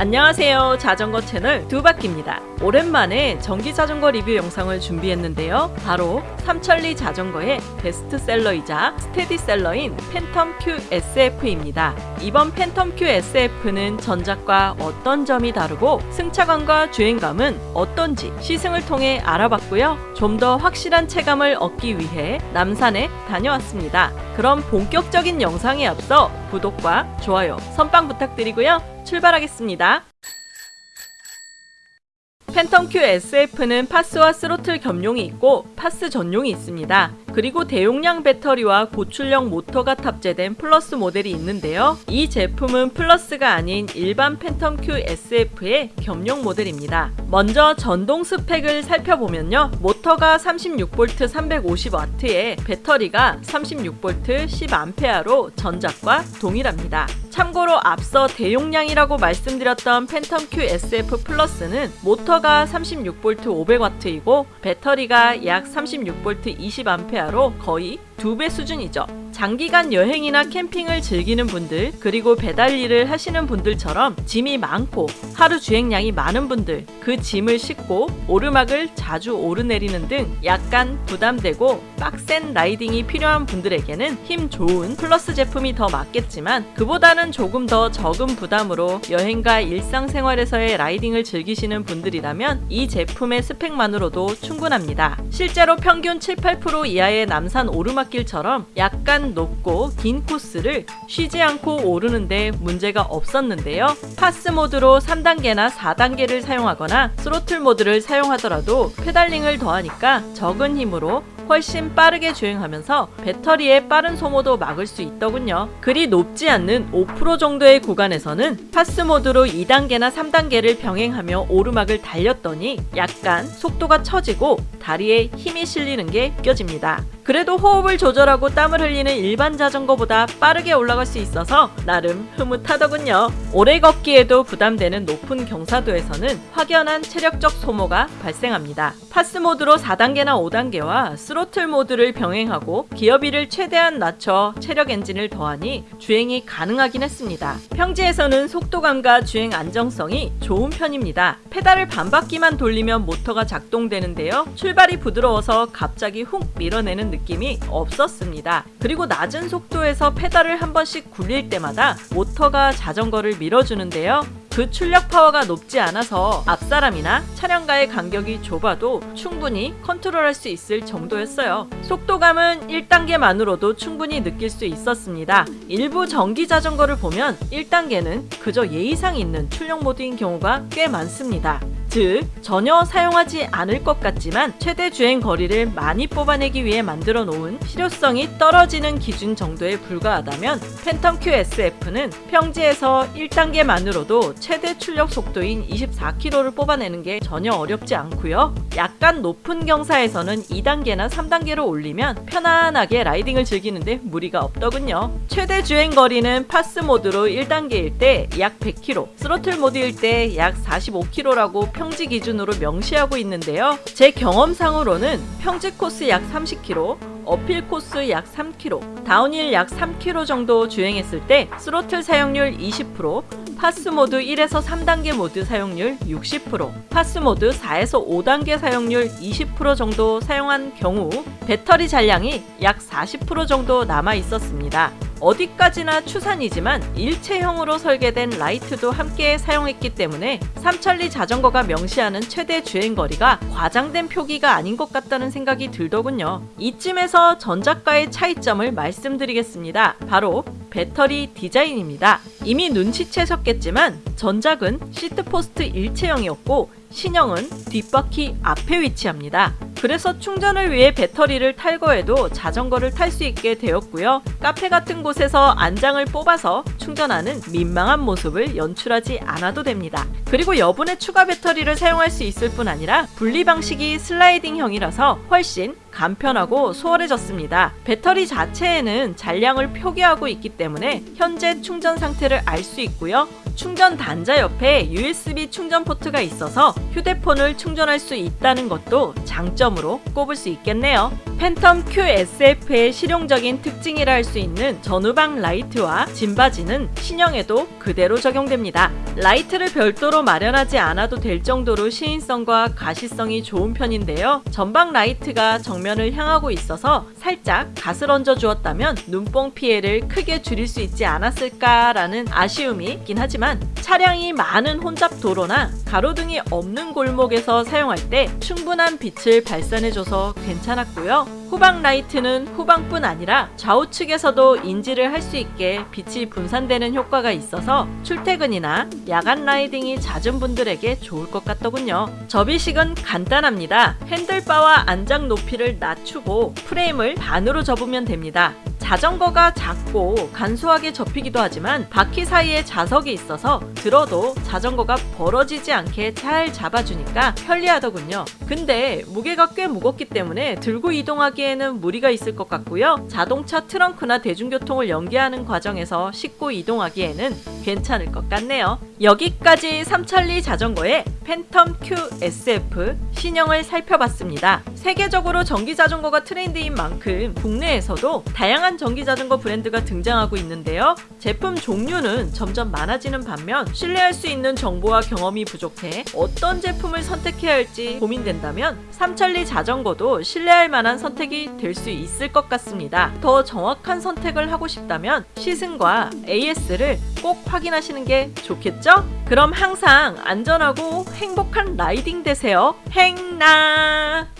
안녕하세요. 자전거 채널 두바퀴입니다. 오랜만에 전기 자전거 리뷰 영상을 준비했는데요. 바로 삼천리 자전거의 베스트셀러이자 스테디셀러인 팬텀 Q SF입니다. 이번 팬텀 Q SF는 전작과 어떤 점이 다르고 승차감과 주행감은 어떤지 시승을 통해 알아봤고요. 좀 더 확실한 체감을 얻기 위해 남산에 다녀왔습니다. 그럼 본격적인 영상에 앞서 구독과 좋아요 선빵 부탁드리고요 출발하겠습니다. 팬텀 Q SF는 PAS와 스로틀 겸용이 있고 PAS 전용이 있습니다. 그리고 대용량 배터리와 고출력 모터가 탑재된 플러스 모델이 있는데요. 이 제품은 플러스가 아닌 일반 팬텀 Q SF의 겸용 모델입니다. 먼저 전동 스펙을 살펴보면요. 모터가 36V 350W에 배터리가 36V 10A로 전작과 동일합니다. 참고로 앞서 대용량이라고 말씀드렸던 팬텀 Q SF 플러스는 모터가 36V 500W이고 배터리가 약 36V 20A 로 거의 두 배 수준이죠. 장기간 여행이나 캠핑을 즐기는 분들 그리고 배달 일을 하시는 분들처럼 짐이 많고 하루 주행량이 많은 분들 그 짐을 싣고 오르막을 자주 오르내리는 등 약간 부담되고 빡센 라이딩이 필요한 분들에게는 힘 좋은 플러스 제품이 더 맞겠지만 그보다는 조금 더 적은 부담으로 여행과 일상생활에서의 라이딩을 즐기시는 분들이라면 이 제품의 스펙만으로도 충분합니다. 실제로 평균 7, 8% 이하의 남산 오르막길처럼 약간 높고 긴 코스를 쉬지 않고 오르는데 문제가 없었는데요. PAS 모드로 3단계나 4단계를 사용하거나 스로틀 모드를 사용하더라도 페달링을 더하니까 적은 힘으로 훨씬 빠르게 주행하면서 배터리의 빠른 소모도 막을 수 있더군요. 그리 높지 않는 5% 정도의 구간에서는 PAS 모드로 2단계나 3단계를 병행하며 오르막을 달렸더니 약간 속도가 처지고 다리에 힘이 실리는 게 느껴집니다. 그래도 호흡을 조절하고 땀을 흘리는 일반 자전거보다 빠르게 올라갈 수 있어서 나름 흐뭇하더군요. 오래 걷기에도 부담되는 높은 경사도에서는 확연한 체력적 소모가 발생합니다. PAS 모드로 4단계나 5단계와 스로틀 모드를 병행하고 기어비를 최대한 낮춰 체력 엔진을 더하니 주행이 가능하긴 했습니다. 평지에서는 속도감과 주행 안정성이 좋은 편입니다. 페달을 반 바퀴만 돌리면 모터가 작동되는데요. 출발이 부드러워서 갑자기 훅 밀어내는 느낌이 없었습니다. 그리고 낮은 속도에서 페달을 한 번씩 굴릴 때마다 모터가 자전거를 밀어주는데요. 그 출력 파워가 높지 않아서 앞사람이나 차량과의 간격이 좁아도 충분히 컨트롤할 수 있을 정도였어요. 속도감은 1단계만으로도 충분히 느낄 수 있었습니다. 일부 전기 자전거를 보면 1단계는 그저 예의상 있는 출력 모드인 경우가 꽤 많습니다. 즉 전혀 사용하지 않을 것 같지만 최대 주행 거리를 많이 뽑아내기 위해 만들어 놓은 실효성이 떨어지는 기준 정도에 불과하다면 팬텀 QSF는 평지에서 1단계만으로도 최대 출력 속도인 24km를 뽑아내는 게 전혀 어렵지 않고요. 약간 높은 경사에서는 2단계나 3단계로 올리면 편안하게 라이딩을 즐기는데 무리가 없더군요. 최대 주행 거리는 PAS 모드로 1단계일 때 약 100km, 스로틀 모드일 때 약 45km라고 평지 기준으로 명시하고 있는데요. 제 경험상으로는 평지 코스 약 30km, uphill 코스 약 3km, 다운힐 약 3km 정도 주행했을 때 스로틀 사용률 20%, PAS 모드 1에서 3단계 모드 사용률 60%, PAS 모드 4에서 5단계 사용률 20% 정도 사용한 경우 배터리 잔량이 약 40% 정도 남아 있었습니다. 어디까지나 추산이지만 일체형으로 설계된 라이트도 함께 사용했기 때문에 삼천리 자전거가 명시하는 최대 주행거리가 과장된 표기가 아닌 것 같다는 생각이 들더군요. 이쯤에서 전작과의 차이점을 말씀드리겠습니다. 바로 배터리 디자인입니다. 이미 눈치채셨겠지만 전작은 시트포스트 일체형이었고 신형은 뒷바퀴 앞에 위치합니다. 그래서 충전을 위해 배터리를 탈거해도 자전거를 탈 수 있게 되었고요. 카페 같은 곳에서 안장을 뽑아서 충전하는 민망한 모습을 연출하지 않아도 됩니다. 그리고 여분의 추가 배터리를 사용할 수 있을 뿐 아니라 분리 방식이 슬라이딩형이라서 훨씬 간편하고 수월해졌습니다. 배터리 자체에는 잔량을 표기하고 있기 때문에 현재 충전 상태를 알 수 있고요. 충전 단자 옆에 USB 충전 포트가 있어서 휴대폰을 충전할 수 있다는 것도 장점으로 꼽을 수 있겠네요. 팬텀 QSF의 실용적인 특징이라 할 수 있는 전후방 라이트와 짐받이는 신형에도 그대로 적용됩니다. 라이트를 별도로 마련하지 않아도 될 정도로 시인성과 가시성이 좋은 편인데요. 전방 라이트가 정면을 향하고 있어서 살짝 갓을 얹어 주었다면 눈뽕 피해를 크게 줄일 수 있지 않았을까라는 아쉬움이 있긴 하지만 차량이 많은 혼잡 도로나 가로등이 없는 골목에서 사용할 때 충분한 빛을 발산해줘서 괜찮았고요. 후방 라이트는 후방뿐 아니라 좌우측에서도 인지를 할 수 있게 빛이 분산되는 효과가 있어서 출퇴근이나 야간 라이딩이 잦은 분들에게 좋을 것 같더군요. 접이식은 간단합니다. 핸들바와 안장 높이를 낮추고 프레임을 반으로 접으면 됩니다. 자전거가 작고 간소하게 접히기도 하지만 바퀴 사이에 자석이 있어서 들어도 자전거가 벌어지지 않게 잘 잡아주니까 편리하더군요. 근데 무게가 꽤 무겁기 때문에 들고 이동하기에는 무리가 있을 것 같고요. 자동차 트렁크나 대중교통을 연계하는 과정에서 싣고 이동하기에는 괜찮을 것 같네요. 여기까지 삼천리 자전거의 팬텀 QSF 신형을 살펴봤습니다. 세계적으로 전기 자전거가 트렌드인 만큼 국내에서도 다양한 전기 자전거 브랜드가 등장하고 있는데요. 제품 종류는 점점 많아지는 반면 신뢰할 수 있는 정보와 경험이 부족해 어떤 제품을 선택해야 할지 고민된다면 삼천리 자전거도 신뢰할 만한 선택이 될 수 있을 것 같습니다. 더 정확한 선택을 하고 싶다면 시승과 AS를 꼭 확인하시는 게 좋겠죠? 그럼 항상 안전하고 행복한 라이딩 되세요. 행나!